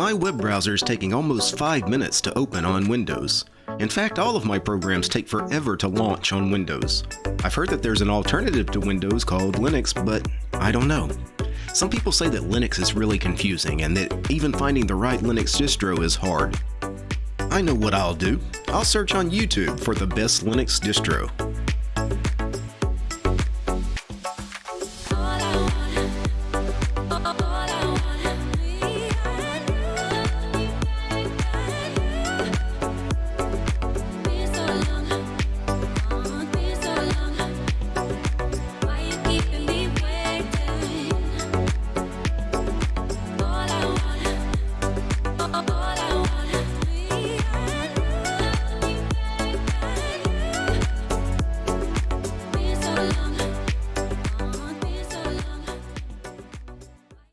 My web browser is taking almost 5 minutes to open on Windows. In fact, all of my programs take forever to launch on Windows. I've heard that there's an alternative to Windows called Linux, but I don't know. Some people say that Linux is really confusing and that even finding the right Linux distro is hard. I know what I'll do. I'll search on YouTube for the best Linux distro.